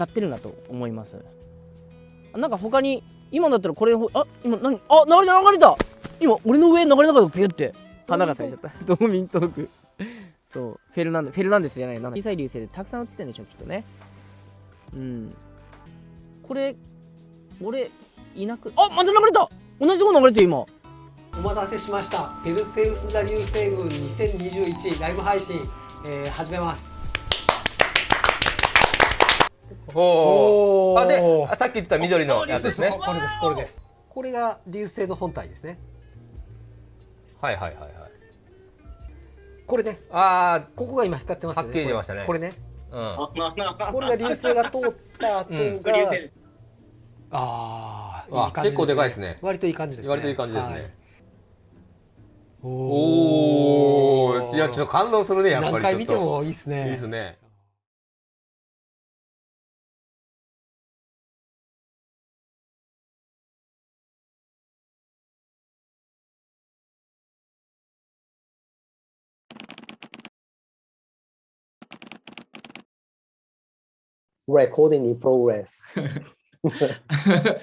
たってるなと思います。なんか他に今だったらこれあ今何あ流れた流れた。今俺の上流れなかったピュって。花が咲いちゃった。ドーミントーク。そう。フェルナンデフェルナンデスじゃないな。小さい流星でたくさん映ってるんでしょきっとね。うん。これ俺いなくあまた流れた。同じとこ流れてる今。お待たせしました。ペルセウス座流星群2021ライブ配信、えー、始めますおおあであさっき言ってた緑のやつですね。これです。これです。これが流星の本体ですね。はいはいはいはい。これね。あここが今光ってますよね。はっきり出ましたね。これね。あうん。これが流星が通った後が、うん。流星です。あーあいい感じ結構でかいですね。割といい感じですね。割といい感じですね、はい。おおおいやちょっと感動するねやっぱり何回見てもいいですね。と。いいですね Recording in progress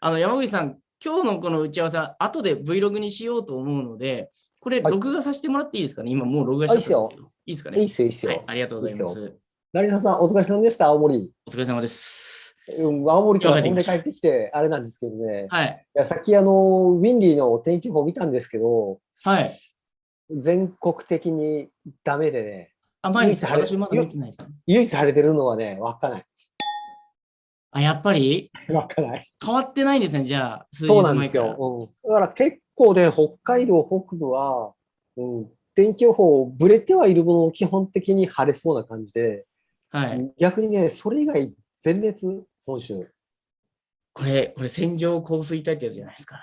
あの山口さん、今日のこの打ち合わせは後で Vlog にしようと思うので、これはい録画させてもらっていいですか？ね、今もう録画しちゃったんですけど。いいですかね？いいっすよいいっすよ、はい、ありがとうございます。成田さんお疲れ様でした青森お疲れ様です。うん青森から飛んで帰ってきてあれなんですけどねはい。いやさっきあのウィンリーの天気予報見たんですけどはい。全国的にダメでねあ、毎日晴れ私まだ見てないですね。唯一晴れてるのはね稚内あ、やっぱり？稚内変わってないんですね、じゃあ、そうなんで。すよ、うん、だから結構ね北海道北部は、うん、天気予報ぶれてはいるものの基本的に晴れそうな感じで、はい。逆にねそれ以外全滅本州これ、これ線状降水帯ってやつじゃないですか。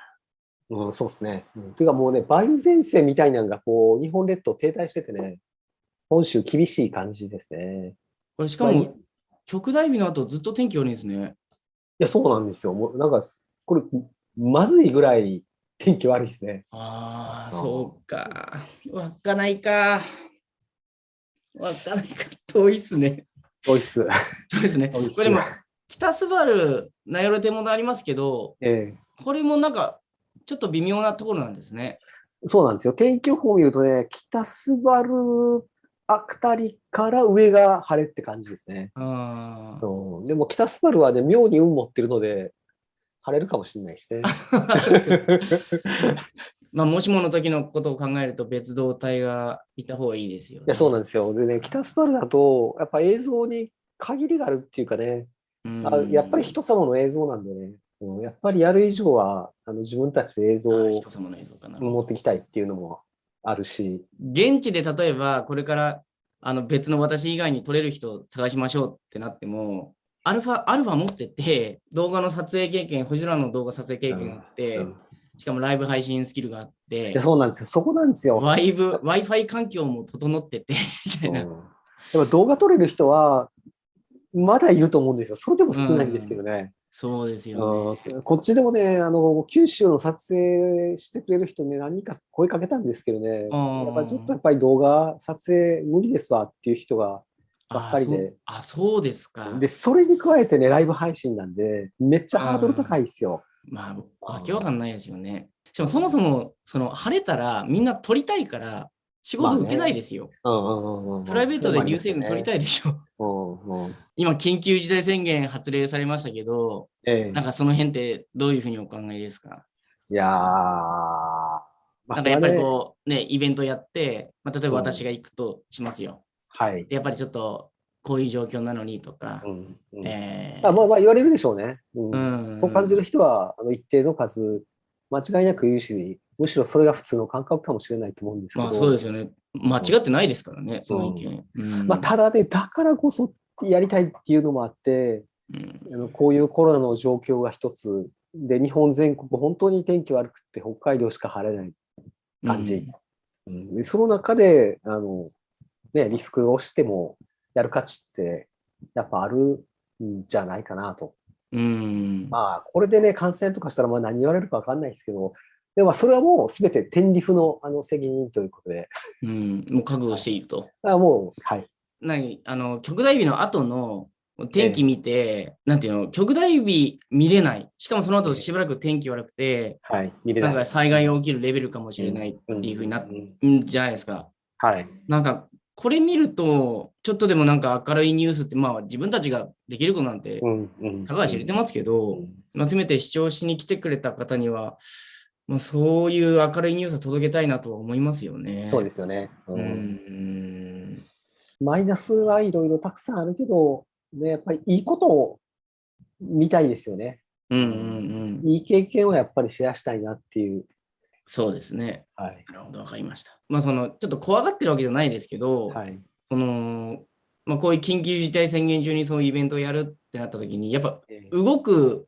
うん、そうですね。うん、ていうかもうね、梅雨前線みたいなのがこう日本列島停滞しててね、本州厳しい感じですね。これしかも、極大日の後ずっと天気悪いんですね。いや、そうなんですよ。もうなんか、これ、まずいぐらい天気悪いですね。ああ、そうか。稚内か。稚内か。遠いっすね。おいっす。遠いですね。遠いっすこれでも、北スバル、名寄手元ありますけど、えこれもなんか、ちょっと微妙なところなんですね。えそうなんですよ。天気予報を見るとね、北スバルあたりから上が晴れって感じですね。あーうん、でも北スバルはね、妙に運持ってるので、晴れるかもしれないですね。まあ、もしもの時のことを考えると別動隊がいた方がいいですよ、ね。いや、そうなんですよ。でね、北スバルだと、やっぱ映像に限りがあるっていうかね、うんあやっぱり人様の映像なんでね、うんやっぱりやる以上はあの自分たちで映像あを。持ってきたいっていうのもあるし、現地で例えばこれからあの別の私以外に撮れる人を探しましょうってなっても、アルファ、アルファ持ってて、動画の撮影経験、星空の動画撮影経験があって、うんしかもライブ配信スキルがあってそうなんですよ。そこなんですよ。ワイブ Wi-Fi 環境も整ってて、みたいな。動画撮れる人はまだいると思うんですよ。それでも少ないんですけどね。そうですよね。うんこっちでもね、あの九州の撮影してくれる人ね、何人か声かけたんですけどね、うんやっぱりちょっとやっぱり動画撮影無理ですわっていう人がばっかりで。あそうあ、そうですか。で、それに加えてね、ライブ配信なんで、めっちゃハードル高いですよ。まあ、わけわかんないですよね。しかもそもそも、その晴れたらみんな撮りたいから、仕事受けないですよ。うんうんうんうんプライベートで流星群撮りたい。いでしょ。うんうん今、緊急事態宣言発令されましたけど、ええなんかその辺ってどういうふうにお考えですか？いやー、まあなんかやっぱりこう、ね、イベントやって、まあ、例えば私が行くとしますよ。はい。でやっぱりちょっとこういう状況なのにとかう、んうんえーあまあまあ言われるでしょうね。うんうんそう感じる人はあの一定の数、間違いなく言うし、むしろそれが普通の感覚かもしれないと思うんですけど、まあそうですよね。間違ってないですからね、その意見。うんまあ、ただね、だからこそやりたいっていうのもあって、うんあのこういうコロナの状況が一つで、日本全国、本当に天気悪くって北海道しか晴れない感じ。うんでその中であの、ね、リスクをしてもやる価値ってやっぱあるんじゃないかなと。うん。まあ、これでね、感染とかしたらまあ何言われるか分かんないですけど、でもそれはもうすべて天理府のあの責任ということで、うん、もう覚悟していると。あもう、はい。何？あの極大日の後の天気見て、なんていうの、極大日見れない。しかもその後しばらく天気悪くて、はい。見れない。なんか災害が起きるレベルかもしれないっていうふうになっんんじゃないですか。はい。なんか、これ見ると、ちょっとでもなんか明るいニュースって、まあ自分たちができることなんて。たかが知れてますけど、まあ、せめて視聴しに来てくれた方には、まあ、そういう明るいニュースを届けたいなとは思いますよね。そうですよね。ううんん。マイナスはいろいろたくさんあるけど、ね、やっぱりいいことを見たいですよね。うんうんうん。いい経験をやっぱりシェアしたいなっていう。そうですね。はい。なるほど、わかりました。まあ、その、ちょっと怖がってるわけじゃないですけど、はい。その、まあ、こういう緊急事態宣言中にそういうイベントをやるってなった時に、やっぱえー動く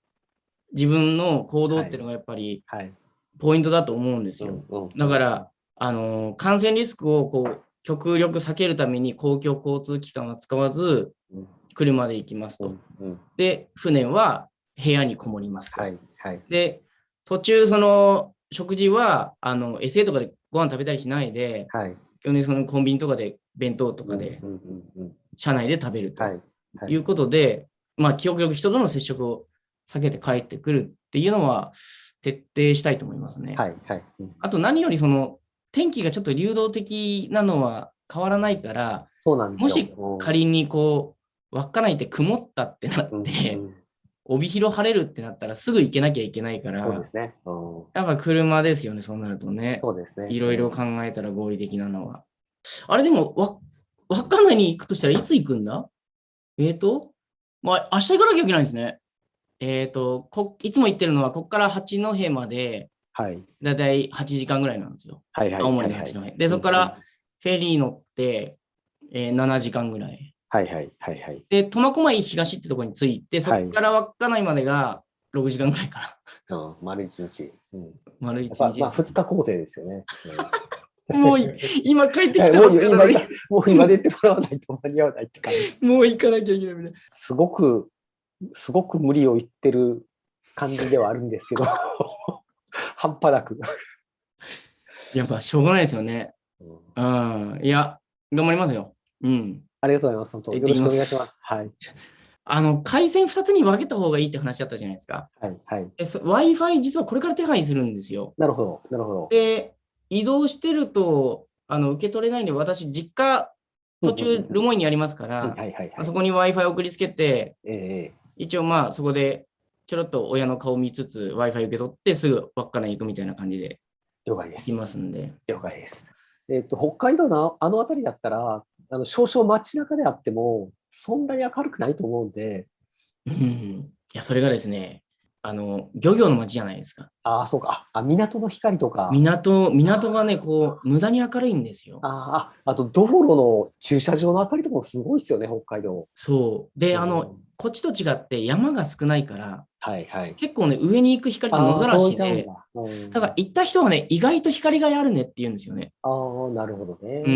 自分の行動っていうのがやっぱりはい。ポイントだと思うんですよ。うんうんだから、あの感染リスクをこう極力避けるために公共交通機関は使わずうん、車で行きますと。うんうんで、船は部屋にこもりますと。はい。はい。で、途中、その食事はあの SA とかでご飯食べたりしないで、はい。基本的にそのコンビニとかで弁当とかで車内で食べるとはい。うことで、まあ、極力人との接触を避けて帰ってくるっていうのは徹底したいと思いますね。はい。はい。うんあと何よりその天気がちょっと流動的なのは変わらないから、そうなんですよ。もしうん仮にこう、稚内って曇ったってなうんって、うん帯広晴れるってなったらすぐ行けなきゃいけないから、そうですね。うんやっぱ車ですよね、そうなるとね。そうですね。いろいろ考えたら合理的なのは。あれでも、わ稚内に行くとしたらいつ行くんだ？えーと、まあ、明日行かなきゃいけないんですね。えーと、こいつも行ってるのは、ここから八戸まで、はい。だいたい8時間ぐらいなんですよ。はい。はい。青森のはい八戸。で、そこから、フェリー乗って、えー7時間ぐらい。はい。はい。はい。はい。で、苫小牧東ってところに着いて、そこから稚内までが6時間ぐらいかうん。丸一日。うん。な。丸一日。まあ、二日工程ですよね。もうい今帰ってきたはいばっかもう今出てもらわないと間に合わないって感じ。もう行かなきゃいけないみたいな。すごく、すごく無理を言ってる感じではあるんですけど、半端なく。やっぱしょうがないですよね。うんうん。いや、頑張りますよ。うん。ありがとうございます。本当よろしくお願いします。はい。あの、回線2つに分けた方がいいって話だったじゃないですか。はい。はい。Wi-Fi 実はこれから手配するんですよ。なるほど。なるほど。で、移動してると、あの、受け取れないんで、私、実家、途中、ルモイにありますから、そこに Wi-Fi 送りつけて、ええ一応まあ、そこで、ちょろっと親の顔見つつ、Wi-Fi 受け取って、すぐ稚内行くみたいな感じで了解です。行きますんで。了解です。えっ、と、北海道のあの辺りだったら、あの少々街中であっても、そんなに明るくないと思うんで、うん。いや、それがですね、あの、漁業の街じゃないですか。ああ、そうか。あ、港の光とか、港、港がね、こう、無駄に明るいんですよ。ああ、あと道路の駐車場の明かりとかもすごいですよね、北海道。そう。で、あの、うん、こっちと違って山が少ないから、はいはい。結構ね、上に行く光って野ざらしで、うんただ行った人はね、意外と光があるねって言うんですよね。あー、なるほどね。う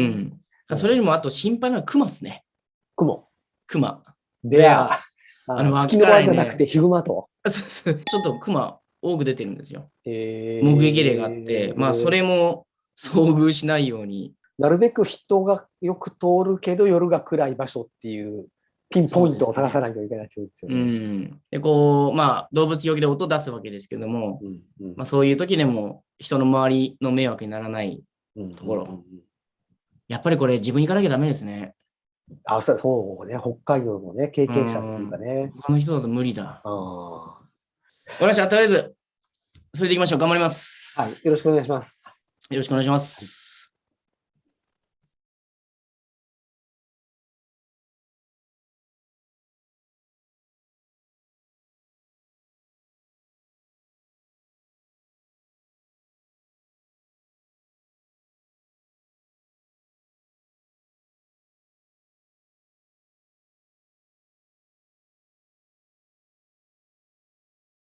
ん。それよりもあと心配なのは熊っすね。雲。熊。で、ああのの月の場合じゃなくてヒグマと。そうそうちょっと熊多く出てるんですよ。えー目撃例があって、まあそれも遭遇しないように。なるべく人がよく通るけど夜が暗い場所っていうピンポイントを探さないといけないってことですようね。ん。で、こう、まあ動物用気で音出すわけですけども、うんうんまあそういう時でも人の周りの迷惑にならない。うんところうんうんやっぱりこれ自分行かなきゃダメですね。あ、そうね。北海道のね、経験者っていうかね。他の人だと無理だ。あわかりました。とりあえず、それでいきましょう。頑張ります。ーはい。よろしくお願いします。よろしくお願いします。